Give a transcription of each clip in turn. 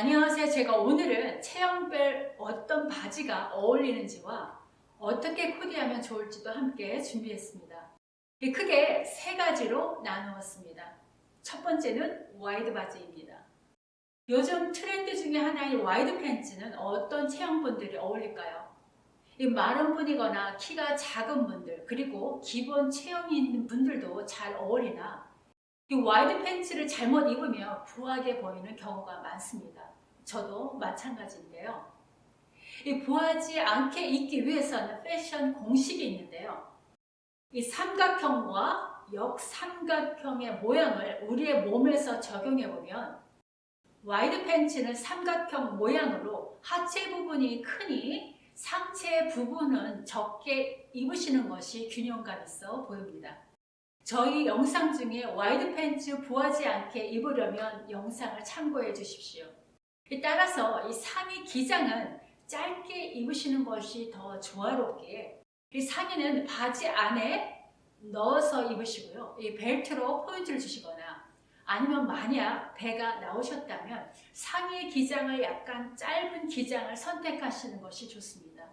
안녕하세요. 제가 오늘은 체형별 어떤 바지가 어울리는지와 어떻게 코디하면 좋을지도 함께 준비했습니다. 크게 세 가지로 나누었습니다. 첫 번째는 와이드 바지입니다. 요즘 트렌드 중에 하나인 와이드 팬츠는 어떤 체형분들이 어울릴까요? 마른 분이거나 키가 작은 분들 그리고 기본 체형이 있는 분들도 잘 어울리나 이 와이드 팬츠를 잘못 입으면 부하게 보이는 경우가 많습니다. 저도 마찬가지인데요. 이 부하지 않게 입기 위해서는 패션 공식이 있는데요. 이 삼각형과 역삼각형의 모양을 우리의 몸에서 적용해 보면 와이드 팬츠는 삼각형 모양으로 하체 부분이 크니 상체 부분은 적게 입으시는 것이 균형감 있어 보입니다. 저희 영상 중에 와이드 팬츠 부하지 않게 입으려면 영상을 참고해 주십시오. 따라서 이 상의 기장은 짧게 입으시는 것이 더 조화롭기에 이 상의는 바지 안에 넣어서 입으시고요. 이 벨트로 포인트를 주시거나 아니면 만약 배가 나오셨다면 상의 기장을 약간 짧은 기장을 선택하시는 것이 좋습니다.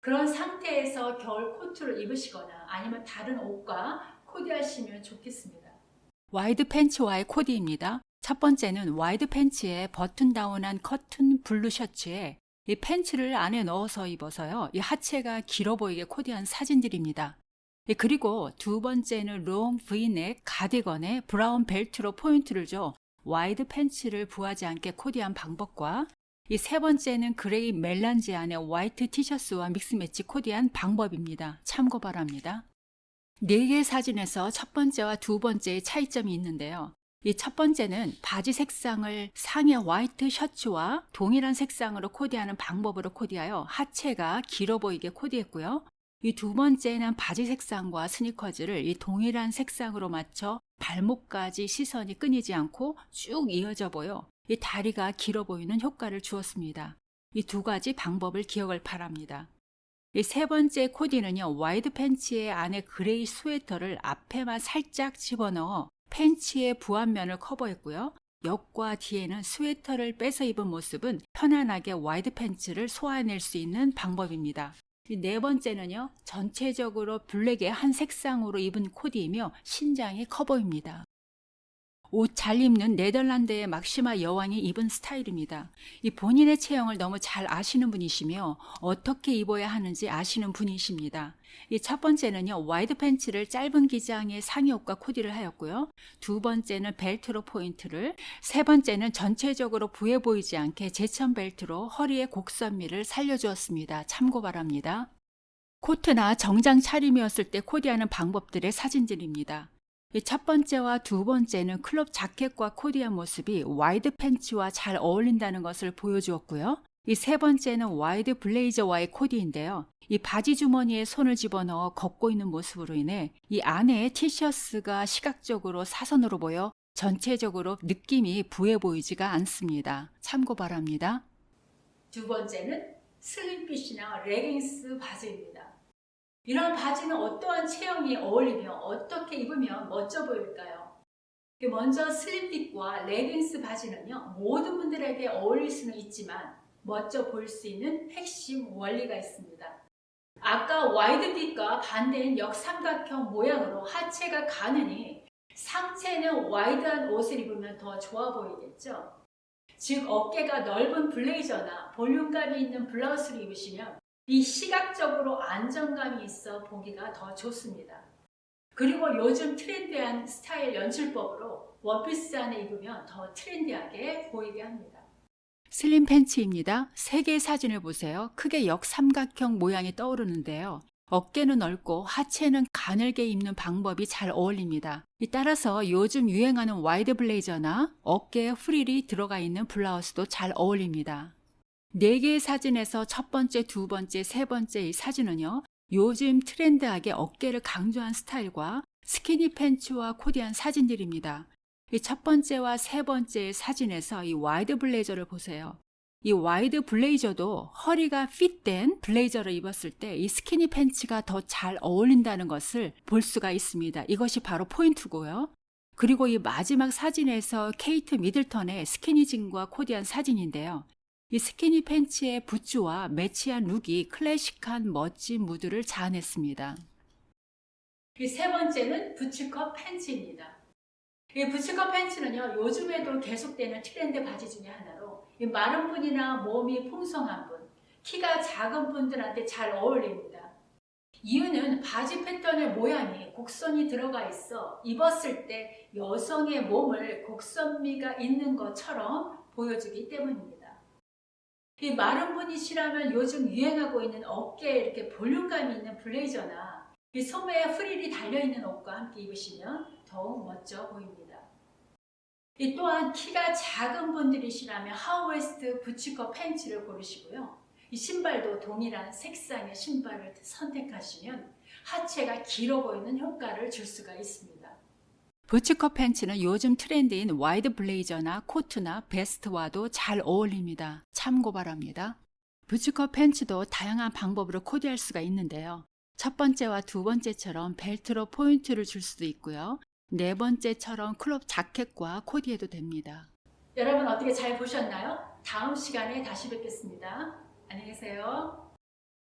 그런 상태에서 겨울 코트를 입으시거나 아니면 다른 옷과 코디하시면 좋겠습니다. 와이드 팬츠와의 코디입니다. 첫 번째는 와이드 팬츠에 button down한 cotton blue 셔츠에 이 팬츠를 안에 넣어서 입어서요. 이 하체가 길어 보이게 코디한 사진들입니다. 예, 그리고 두 번째는 롱 브이넥 가디건에 브라운 벨트로 포인트를 줘 와이드 팬츠를 부하지 않게 코디한 방법과 이 세 번째는 그레이 멜란지 안에 화이트 티셔츠와 믹스매치 코디한 방법입니다. 참고 바랍니다. 네 개의 사진에서 첫 번째와 두 번째의 차이점이 있는데요. 이 첫 번째는 바지 색상을 상의 화이트 셔츠와 동일한 색상으로 코디하는 방법으로 코디하여 하체가 길어 보이게 코디했고요. 이 두 번째는 바지 색상과 스니커즈를 이 동일한 색상으로 맞춰 발목까지 시선이 끊이지 않고 쭉 이어져 보여 이 다리가 길어 보이는 효과를 주었습니다. 이 두 가지 방법을 기억을 바랍니다. 세 번째 코디는요, 와이드 팬츠의 안에 그레이 스웨터를 앞에만 살짝 집어넣어 팬츠의 부한 면을 커버했고요. 옆과 뒤에는 스웨터를 빼서 입은 모습은 편안하게 와이드 팬츠를 소화해낼 수 있는 방법입니다. 네 번째는요, 전체적으로 블랙의 한 색상으로 입은 코디이며 신장이 커 보입니다. 옷 잘 입는 네덜란드의 막시마 여왕이 입은 스타일입니다. 이 본인의 체형을 너무 잘 아시는 분이시며 어떻게 입어야 하는지 아시는 분이십니다. 이 첫 번째는요, 와이드 팬츠를 짧은 기장의 상의옷과 코디를 하였고요. 두 번째는 벨트로 포인트를, 세 번째는 전체적으로 부해 보이지 않게 제천 벨트로 허리의 곡선미를 살려주었습니다. 참고 바랍니다. 코트나 정장 차림이었을 때 코디하는 방법들의 사진들입니다. 첫 번째와 두 번째는 크롭 자켓과 코디한 모습이 와이드 팬츠와 잘 어울린다는 것을 보여주었고요. 이 세 번째는 와이드 블레이저와의 코디인데요. 이 바지 주머니에 손을 집어넣어 걷고 있는 모습으로 인해 이 안에 티셔츠가 시각적으로 사선으로 보여 전체적으로 느낌이 부해 보이지가 않습니다. 참고 바랍니다. 두 번째는 슬림핏이나 레깅스 바지입니다. 이런 바지는 어떠한 체형이 어울리며 어떻게 입으면 멋져 보일까요? 먼저 슬림핏과 레깅스 바지는요 모든 분들에게 어울릴 수는 있지만 멋져 보일 수 있는 핵심 원리가 있습니다. 아까 와이드핏과 반대인 역삼각형 모양으로 하체가 가느니 상체는 와이드한 옷을 입으면 더 좋아 보이겠죠? 즉 어깨가 넓은 블레이저나 볼륨감이 있는 블라우스를 입으시면 이 시각적으로 안정감이 있어 보기가 더 좋습니다. 그리고 요즘 트렌디한 스타일 연출법으로 원피스 안에 입으면 더 트렌디하게 보이게 합니다. 슬림 팬츠입니다. 세 개의 사진을 보세요. 크게 역삼각형 모양이 떠오르는데요. 어깨는 넓고 하체는 가늘게 입는 방법이 잘 어울립니다. 따라서 요즘 유행하는 와이드 블레이저나 어깨에 프릴이 들어가 있는 블라우스도 잘 어울립니다. 네 개의 사진에서 첫 번째, 두 번째, 세 번째 이 사진은요. 요즘 트렌드하게 어깨를 강조한 스타일과 스키니 팬츠와 코디한 사진들입니다. 이 첫 번째와 세 번째 사진에서 이 와이드 블레이저를 보세요. 이 와이드 블레이저도 허리가 핏된 블레이저를 입었을 때 이 스키니 팬츠가 더 잘 어울린다는 것을 볼 수가 있습니다. 이것이 바로 포인트고요. 그리고 이 마지막 사진에서 케이트 미들턴의 스키니진과 코디한 사진인데요. 이 스키니 팬츠의 부츠와 매치한 룩이 클래식한 멋진 무드를 자아냈습니다. 이세 번째는 부츠컷 팬츠입니다. 이 부츠컷 팬츠는요, 요즘에도 계속되는 트렌드 바지 중에 하나로 이 마른 분이나 몸이 풍성한 분, 키가 작은 분들한테 잘 어울립니다. 이유는 바지 패턴의 모양이 곡선이 들어가 있어 입었을 때 여성의 몸을 곡선미가 있는 것처럼 보여주기 때문입니다. 이 마른 분이시라면 요즘 유행하고 있는 어깨에 이렇게 볼륨감이 있는 블레이저나 이 소매에 프릴이 달려있는 옷과 함께 입으시면 더욱 멋져 보입니다. 이 또한 키가 작은 분들이시라면 하우웨스트 부츠컷 팬츠를 고르시고요. 이 신발도 동일한 색상의 신발을 선택하시면 하체가 길어 보이는 효과를 줄 수가 있습니다. 부츠컷 팬츠는 요즘 트렌드인 와이드 블레이저나 코트나 베스트와도 잘 어울립니다. 참고 바랍니다. 부츠컷 팬츠도 다양한 방법으로 코디할 수가 있는데요. 첫 번째와 두 번째처럼 벨트로 포인트를 줄 수도 있고요. 네 번째처럼 크롭 자켓과 코디해도 됩니다. 여러분 어떻게 잘 보셨나요? 다음 시간에 다시 뵙겠습니다. 안녕히 계세요.